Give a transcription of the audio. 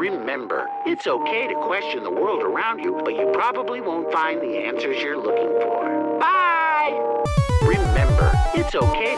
Remember, it's okay to question the world around you, but you probably won't find the answers you're looking for. Bye! Remember, it's okay.